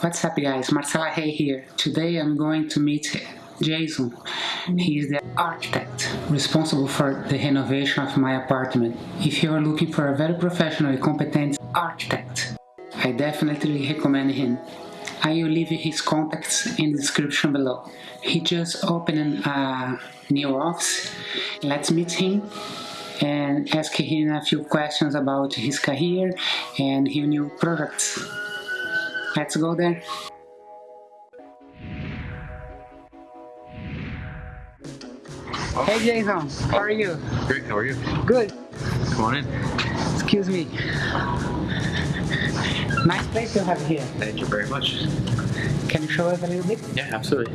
What's up guys, Marcela Hay here. Today I'm going to meet Jason. He is the architect responsible for the renovation of my apartment. If you are looking for a very professional and competent architect, I definitely recommend him. I will leave his contacts in the description below. He just opened a new office. Let's meet him and ask him a few questions about his career and his new products. Let's go there. Hey Jason, how are you? Great, how are you? Good. Come on in. Excuse me. Nice place you have here. Thank you very much. Can you show us a little bit? Yeah, absolutely.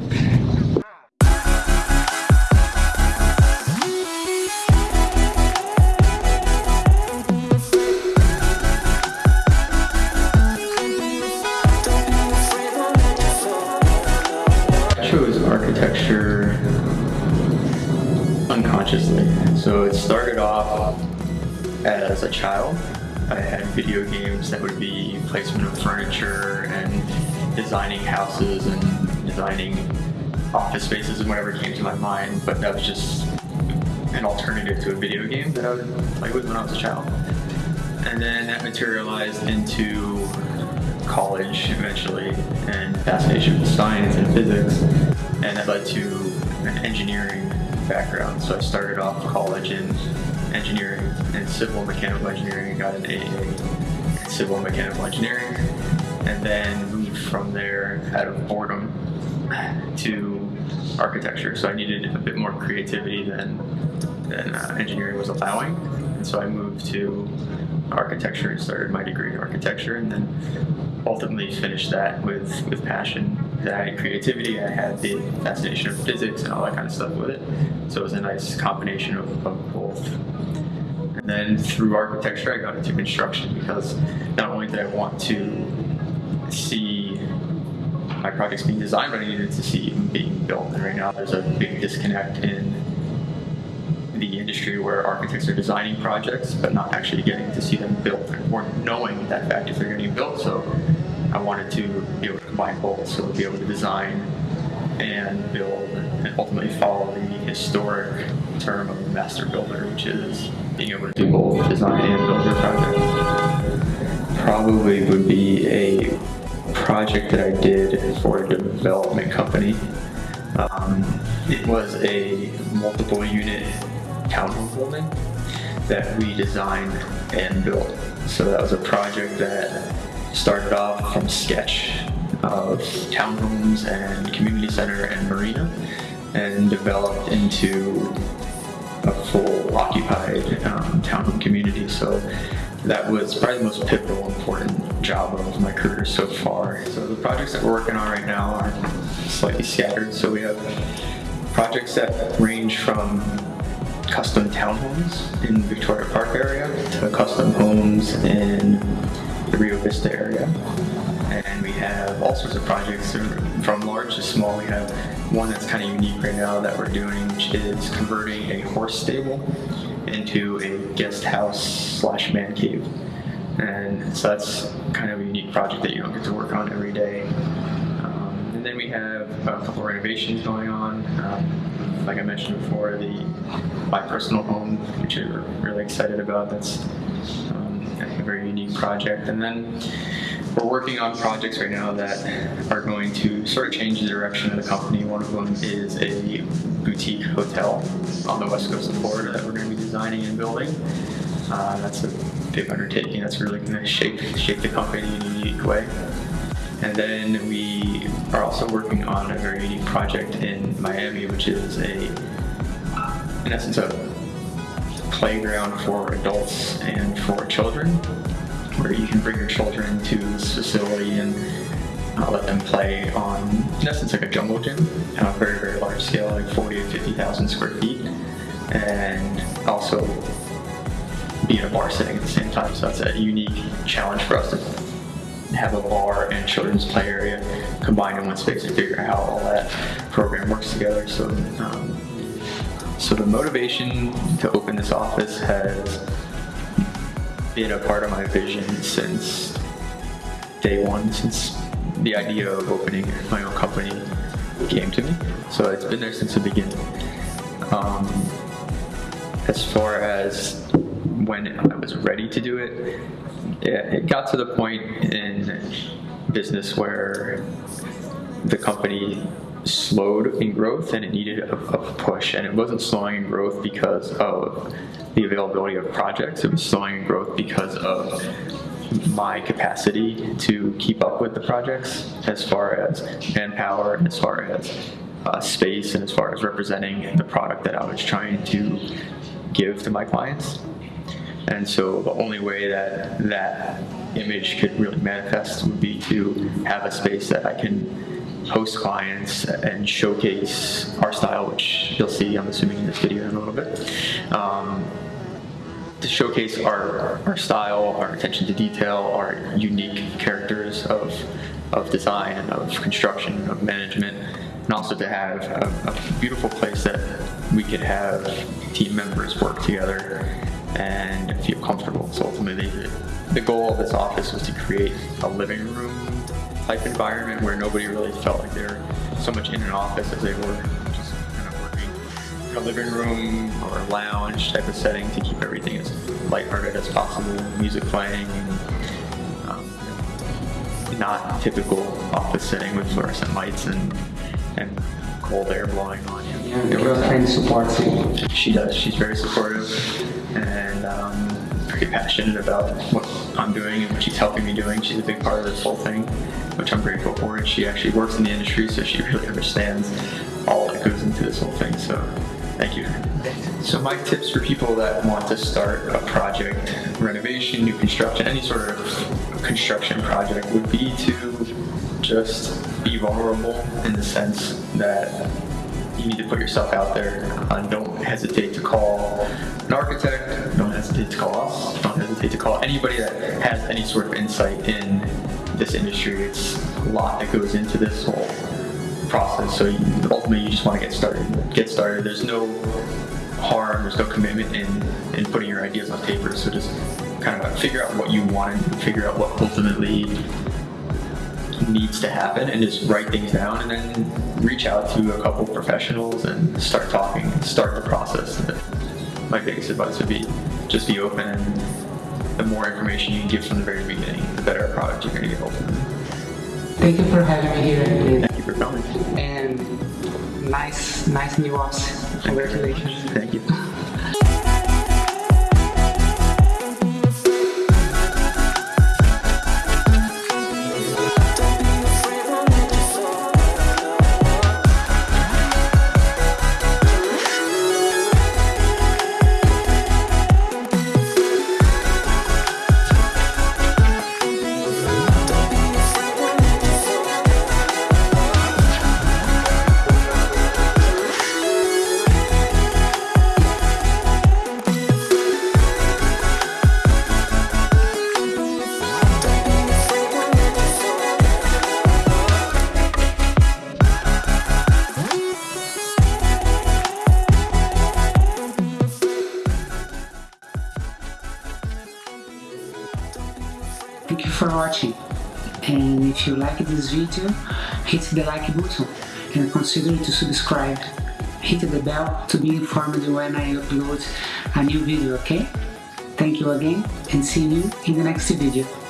Started off um, as a child. I had video games that would be placement of furniture and designing houses and designing office spaces and whatever came to my mind, but that was just an alternative to a video game that I would play with when I was a child. And then that materialized into college eventually and fascination with science and physics and that led to an engineering background. So I started off college in engineering and civil mechanical engineering and got an AA in civil mechanical engineering and then moved from there out of boredom to architecture. So I needed a bit more creativity than, than uh, engineering was allowing. And so I moved to architecture and started my degree in architecture and then ultimately finished that with, with passion. I had creativity, I had the fascination of physics and all that kind of stuff with it. So it was a nice combination of, of both. And then through architecture I got into construction because not only did I want to see my projects being designed, but I needed to see them being built. And right now there's a big disconnect in the industry where architects are designing projects but not actually getting to see them built or knowing that fact if they're getting built. So I wanted to be able combine both, so be able to design and build and ultimately follow the historic term of master builder, which is being able to do both design and build your project. Probably would be a project that I did for a development company. Um, it was a multiple unit townhome building that we designed and built. So that was a project that started off from sketch of townhomes and community center and marina and developed into a full occupied um, townhome community. So that was probably the most pivotal, important job of my career so far. So the projects that we're working on right now are slightly scattered. So we have projects that range from custom townhomes in Victoria Park area to custom homes in the Rio Vista area. And we have all sorts of projects from large to small. We have one that's kind of unique right now that we're doing, which is converting a horse stable into a guest house slash man cave. And so that's kind of a unique project that you don't get to work on every day. Um, and then we have a couple of renovations going on. Um, like I mentioned before, the my personal home, which we're really excited about. That's um, a very unique project. And then we're working on projects right now that are going to sort of change the direction of the company. One of them is a boutique hotel on the west coast of Florida that we're going to be designing and building. Uh, that's a big undertaking. That's really going to shape shape the company in a unique way. And then we are also working on a very unique project in Miami, which is a, in essence, a playground for adults and for children, where you can bring your children to this facility and uh, let them play on, in essence, like a jungle gym on a very, very large scale, like 40 to 50,000 square feet, and also be in a bar setting at the same time. So that's a unique challenge for us to have a bar and children's play area combined in one space and figure out how all that program works together. So, um, so the motivation to open this office has been a part of my vision since day one, since the idea of opening my own company came to me. So it's been there since the beginning. Um, as far as when I was ready to do it, it, it got to the point in business where the company slowed in growth and it needed a, a, push. And it wasn't slowing in growth because of the availability of projects, it was slowing in growth because of my capacity to keep up with the projects as far as manpower as far as uh, space and as far as representing the product that I was trying to give to my clients. And so the only way that that image could really manifest would be to have a space that I can host clients and showcase our style, which you'll see, I'm assuming, in this video in a little bit. Um, to showcase our, our style, our attention to detail, our unique characters of, of design of construction, of management, and also to have a, a beautiful place that we could have team members work together and feel comfortable. So ultimately, the, the goal of this office was to create a living room type environment where nobody really felt like they're so much in an office as they were just kind of working in a living room or a lounge type of setting to keep everything as lighthearted as possible, music playing, and, um, not typical office setting with fluorescent lights and and cold air blowing on you. Yeah, your girlfriend supports you. She does. She's very supportive and um, pretty passionate about what I'm doing and what she's helping me doing. She's a big part of this whole thing, which I'm grateful for. And she actually works in the industry, so she really understands all that goes into this whole thing. So thank you. So my tips for people that want to start a project, renovation, new construction, any sort of construction project would be to just be vulnerable in the sense that you need to put yourself out there. Uh, don't hesitate to call an architect. Don't hesitate to call us. Don't hesitate to call anybody that has any sort of insight in this industry. It's a lot that goes into this whole process. So you, ultimately, you just want to get started. Get started. There's no harm. There's no commitment in in putting your ideas on paper. So just kind of figure out what you want and figure out what ultimately needs to happen and just write things down and then reach out to a couple professionals and start talking start the process. My biggest advice would be just be open and the more information you can give from the very beginning, the better a product you're going to get ultimately. Thank you for having me here. Thank you for coming. And nice, nice new office. Congratulations. Thank you. For watching. And if you like this video hit the like button and consider to subscribe. Hit the bell to be informed when I upload a new video okay? Thank you again and see you in the next video